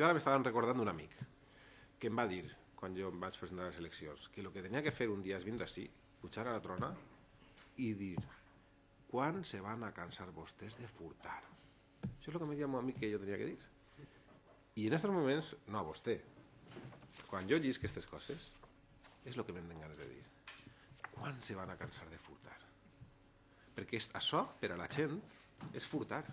Jo ara m'estava recordant d'un amic que em va dir, quan jo em vaig presentar a les eleccions, que el que tenia que fer un dia és vindre així, pujar a la trona i dir quan se van a cansar vostès de furtar? Això és el que em deia el meu amic que jo tenia que dir. I en aquests moments, no a vostè, quan jo llisc aquestes coses, és el que m'han ganes de dir. Quan se van a cansar de furtar? Perquè això, per a la gent, és furtar.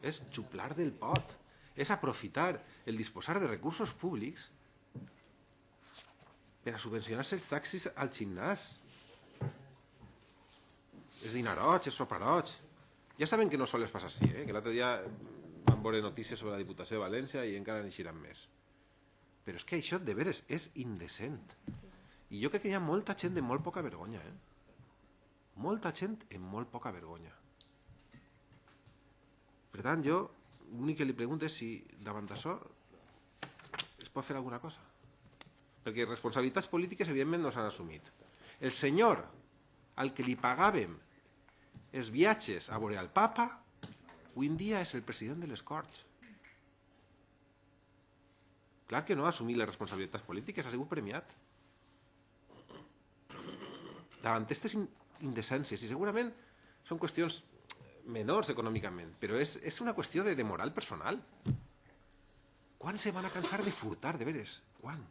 És xuplar del pot. És aprofitar el disposar de recursos públics per a subvencionar-se els taxis al gimnàs. És dinaroig, és soparoig. Ja saben que no sols passa així, eh? que l'altre dia vam veure notícies sobre la Diputació de València i encara n'eixiran més. Però és que això de veres és indecent. I jo crec que hi ha molta gent de molt poca vergonya. Eh? Molta gent amb molt poca vergonya. Per tant, jo l'únic que li pregunto és si davant d'això es pot fer alguna cosa. Perquè responsabilitats polítiques, evidentment, no s'han assumit. El senyor al que li pagàvem els viatges a veure el papa, avui en dia és el president de les Corts. Clar que no ha assumit les responsabilitats polítiques, ha sigut premiat. Davant aquestes in- indecències, i segurament són qüestions menors econòmicament, però és, és una qüestió de, de moral personal. Quan se van a cansar de furtar, de veres? Quan?